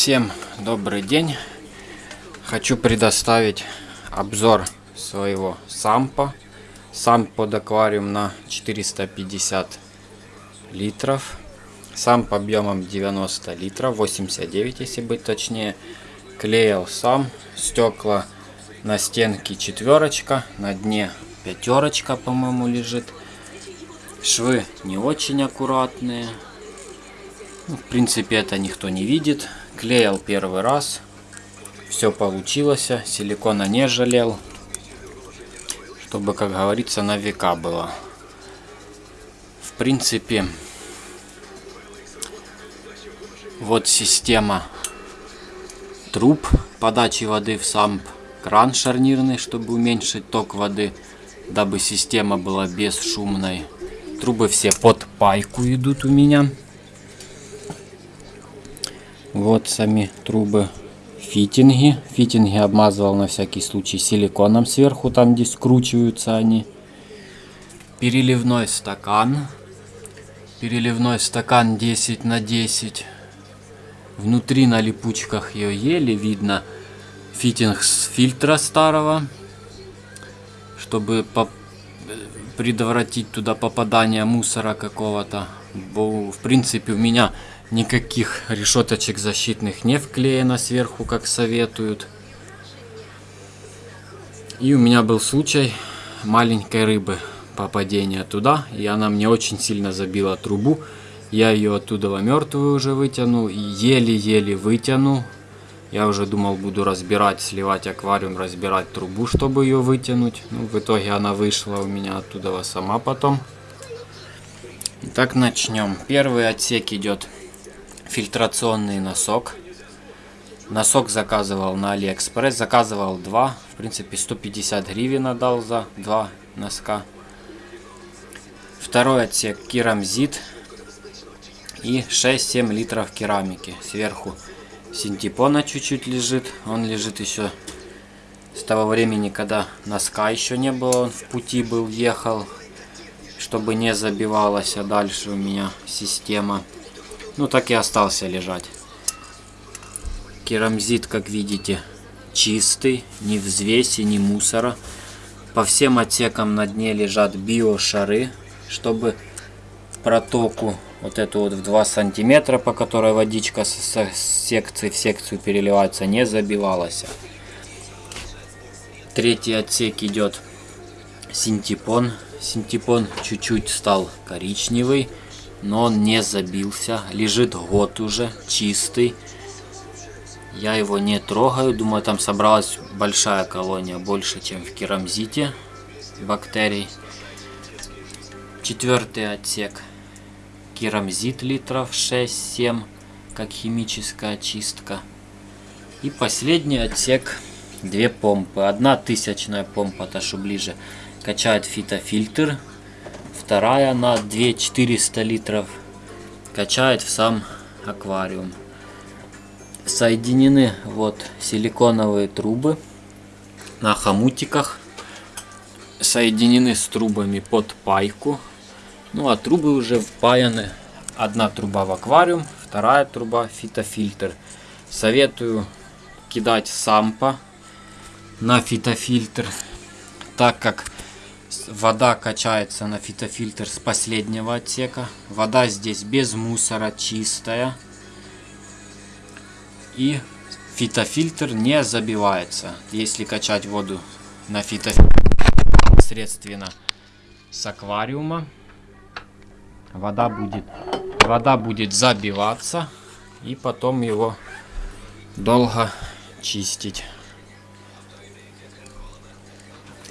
Всем добрый день. Хочу предоставить обзор своего сампа. Самп под аквариум на 450 литров. Самп объемом 90 литров, 89 если быть точнее. Клеил сам. Стекла на стенке четверочка, на дне пятерочка, по-моему, лежит. Швы не очень аккуратные. Ну, в принципе, это никто не видит. Клеил первый раз. Все получилось. Силикона не жалел. Чтобы, как говорится, на века было. В принципе, вот система труб подачи воды в самп. Кран шарнирный, чтобы уменьшить ток воды, дабы система была бесшумной. Трубы все под пайку идут у меня. Вот сами трубы фитинги. Фитинги обмазывал на всякий случай силиконом сверху, там где скручиваются они. Переливной стакан. Переливной стакан 10 на 10. Внутри на липучках ее еле видно фитинг с фильтра старого, чтобы предотвратить туда попадание мусора какого-то. В принципе у меня Никаких решеточек защитных не вклеено сверху, как советуют. И у меня был случай маленькой рыбы попадения туда. И она мне очень сильно забила трубу. Я ее оттуда мертвую уже вытянул. Еле-еле вытянул. Я уже думал, буду разбирать, сливать аквариум, разбирать трубу, чтобы ее вытянуть. Ну, в итоге она вышла у меня оттуда сама потом. Итак, начнем. Первый отсек идет фильтрационный носок. Носок заказывал на Алиэкспресс. Заказывал два. В принципе, 150 гривен отдал за два носка. Второй отсек керамзит. И 6-7 литров керамики. Сверху синтепона чуть-чуть лежит. Он лежит еще с того времени, когда носка еще не было. Он в пути был, ехал. Чтобы не забивалась, а дальше у меня система. Ну так и остался лежать. Керамзит, как видите, чистый, ни взвеси, ни мусора. По всем отсекам на дне лежат биошары, чтобы протоку вот эту вот в 2 сантиметра, по которой водичка с секции в секцию переливается, не забивалась. Третий отсек идет синтепон. Синтепон чуть-чуть стал коричневый но он не забился. Лежит год уже, чистый. Я его не трогаю. Думаю, там собралась большая колония, больше, чем в керамзите бактерий. Четвертый отсек. Керамзит литров 6-7, как химическая очистка. И последний отсек. Две помпы. Одна тысячная помпа, та что ближе, качает фитофильтр вторая на 2400 литров качает в сам аквариум. Соединены вот силиконовые трубы на хомутиках. Соединены с трубами под пайку. Ну а трубы уже впаяны. Одна труба в аквариум, вторая труба фитофильтр. Советую кидать сампа на фитофильтр, так как Вода качается на фитофильтр с последнего отсека. Вода здесь без мусора, чистая. И фитофильтр не забивается. Если качать воду на фитофильтр непосредственно с аквариума, вода будет, вода будет забиваться. И потом его долго чистить.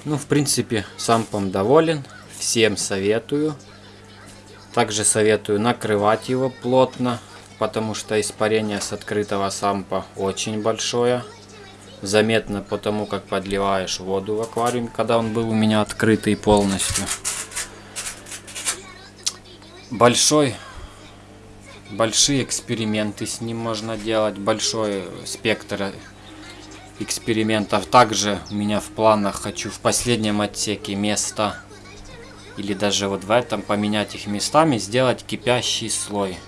Ну, в принципе, сампом доволен. Всем советую. Также советую накрывать его плотно, потому что испарение с открытого сампа очень большое. Заметно потому, как подливаешь воду в аквариум, когда он был у меня открытый полностью. Большой, большие эксперименты с ним можно делать, большой спектр экспериментов. Также у меня в планах хочу в последнем отсеке место или даже вот в этом поменять их местами, сделать кипящий слой.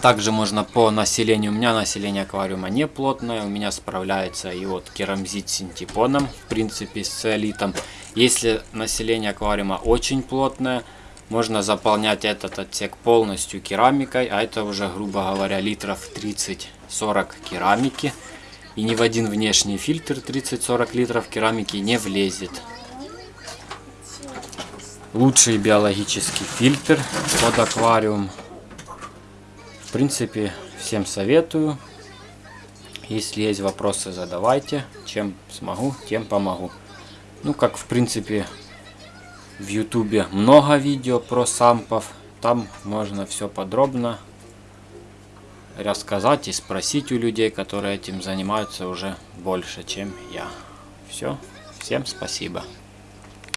Также можно по населению. У меня население аквариума не плотное. У меня справляется и вот керамзит с синтепоном. В принципе с циолитом. Если население аквариума очень плотное, можно заполнять этот отсек полностью керамикой. А это уже, грубо говоря, литров 30-40 керамики. И ни в один внешний фильтр 30-40 литров керамики не влезет. Лучший биологический фильтр под аквариум. В принципе, всем советую. Если есть вопросы, задавайте. Чем смогу, тем помогу. Ну, как в принципе, в ютубе много видео про сампов. Там можно все подробно рассказать и спросить у людей, которые этим занимаются уже больше, чем я. Все. Всем спасибо.